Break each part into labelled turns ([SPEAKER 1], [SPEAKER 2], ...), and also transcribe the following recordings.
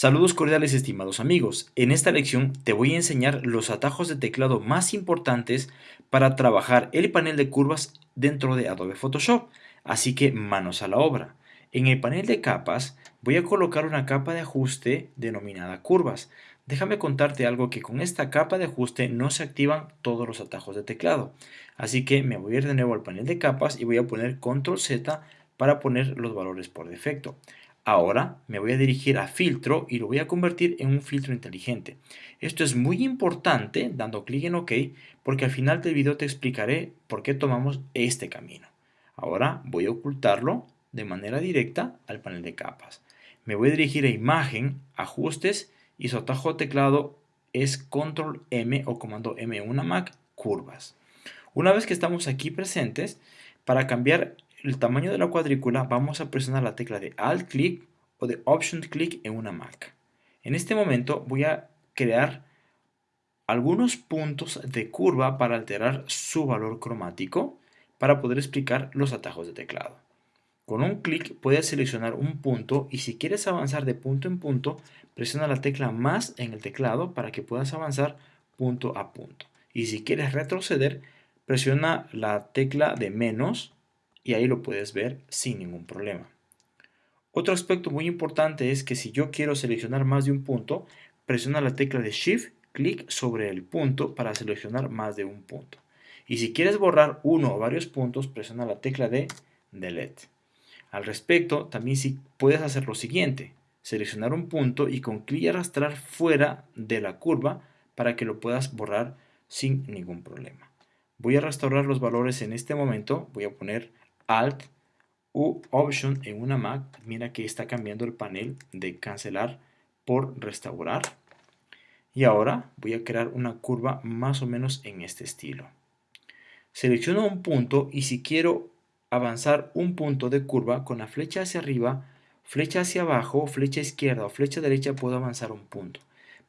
[SPEAKER 1] Saludos cordiales estimados amigos, en esta lección te voy a enseñar los atajos de teclado más importantes para trabajar el panel de curvas dentro de Adobe Photoshop, así que manos a la obra. En el panel de capas voy a colocar una capa de ajuste denominada curvas. Déjame contarte algo que con esta capa de ajuste no se activan todos los atajos de teclado, así que me voy a ir de nuevo al panel de capas y voy a poner Control Z para poner los valores por defecto. Ahora me voy a dirigir a filtro y lo voy a convertir en un filtro inteligente. Esto es muy importante dando clic en OK porque al final del video te explicaré por qué tomamos este camino. Ahora voy a ocultarlo de manera directa al panel de capas. Me voy a dirigir a imagen, ajustes y su atajo teclado es control M o comando M una Mac, curvas. Una vez que estamos aquí presentes, para cambiar el tamaño de la cuadrícula vamos a presionar la tecla de Alt click o de Option click en una Mac. En este momento voy a crear algunos puntos de curva para alterar su valor cromático para poder explicar los atajos de teclado. Con un clic puedes seleccionar un punto y si quieres avanzar de punto en punto, presiona la tecla más en el teclado para que puedas avanzar punto a punto. Y si quieres retroceder, presiona la tecla de menos y ahí lo puedes ver sin ningún problema. Otro aspecto muy importante es que si yo quiero seleccionar más de un punto, presiona la tecla de Shift, clic sobre el punto para seleccionar más de un punto. Y si quieres borrar uno o varios puntos, presiona la tecla de Delete. Al respecto, también si puedes hacer lo siguiente, seleccionar un punto y con clic arrastrar fuera de la curva para que lo puedas borrar sin ningún problema. Voy a restaurar los valores en este momento, voy a poner Alt u Option en una Mac, mira que está cambiando el panel de cancelar por restaurar. Y ahora voy a crear una curva más o menos en este estilo. Selecciono un punto y si quiero avanzar un punto de curva con la flecha hacia arriba, flecha hacia abajo, flecha izquierda o flecha derecha puedo avanzar un punto.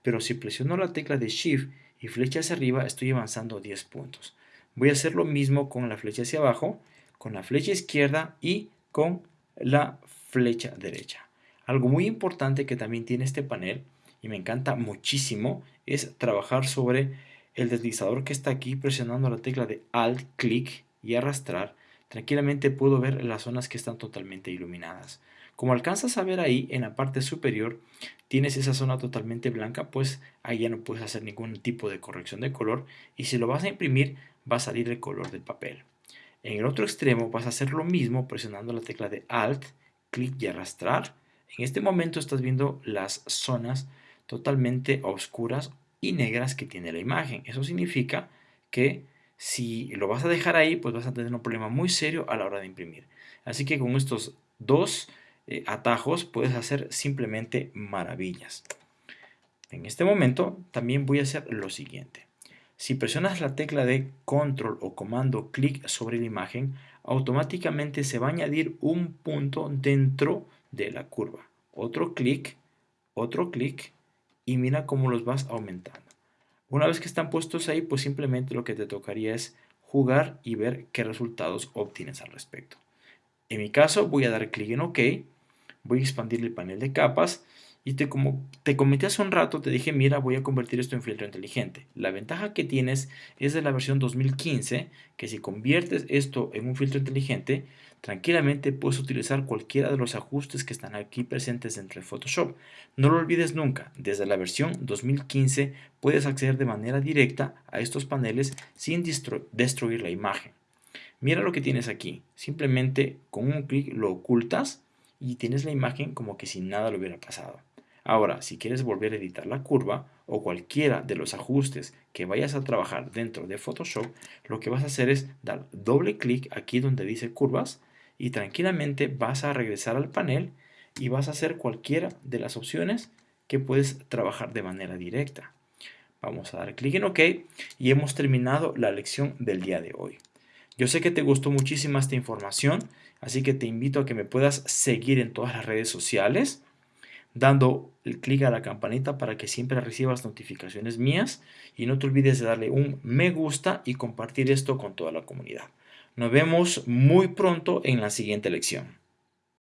[SPEAKER 1] Pero si presiono la tecla de Shift y flecha hacia arriba estoy avanzando 10 puntos. Voy a hacer lo mismo con la flecha hacia abajo con la flecha izquierda y con la flecha derecha. Algo muy importante que también tiene este panel y me encanta muchísimo es trabajar sobre el deslizador que está aquí presionando la tecla de Alt clic y arrastrar. Tranquilamente puedo ver las zonas que están totalmente iluminadas. Como alcanzas a ver ahí en la parte superior tienes esa zona totalmente blanca pues ahí ya no puedes hacer ningún tipo de corrección de color y si lo vas a imprimir va a salir el color del papel. En el otro extremo vas a hacer lo mismo presionando la tecla de Alt, clic y arrastrar. En este momento estás viendo las zonas totalmente oscuras y negras que tiene la imagen. Eso significa que si lo vas a dejar ahí, pues vas a tener un problema muy serio a la hora de imprimir. Así que con estos dos eh, atajos puedes hacer simplemente maravillas. En este momento también voy a hacer lo siguiente. Si presionas la tecla de control o comando clic sobre la imagen, automáticamente se va a añadir un punto dentro de la curva. Otro clic, otro clic y mira cómo los vas aumentando. Una vez que están puestos ahí, pues simplemente lo que te tocaría es jugar y ver qué resultados obtienes al respecto. En mi caso voy a dar clic en OK, voy a expandir el panel de capas y te, como te comenté hace un rato, te dije, mira, voy a convertir esto en filtro inteligente. La ventaja que tienes es de la versión 2015, que si conviertes esto en un filtro inteligente, tranquilamente puedes utilizar cualquiera de los ajustes que están aquí presentes dentro de Photoshop. No lo olvides nunca, desde la versión 2015 puedes acceder de manera directa a estos paneles sin destruir la imagen. Mira lo que tienes aquí, simplemente con un clic lo ocultas y tienes la imagen como que si nada le hubiera pasado. Ahora, si quieres volver a editar la curva o cualquiera de los ajustes que vayas a trabajar dentro de Photoshop, lo que vas a hacer es dar doble clic aquí donde dice curvas y tranquilamente vas a regresar al panel y vas a hacer cualquiera de las opciones que puedes trabajar de manera directa. Vamos a dar clic en OK y hemos terminado la lección del día de hoy. Yo sé que te gustó muchísimo esta información, así que te invito a que me puedas seguir en todas las redes sociales dando el clic a la campanita para que siempre recibas notificaciones mías y no te olvides de darle un me gusta y compartir esto con toda la comunidad. Nos vemos muy pronto en la siguiente lección.